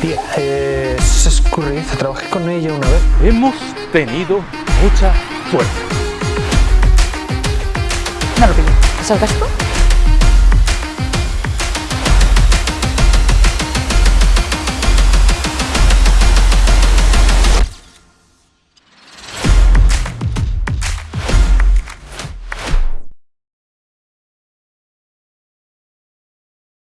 Tía, eh, es escurridiza, trabajé con ella una vez. Hemos tenido mucha suerte. No lo pillo. ¿Es el?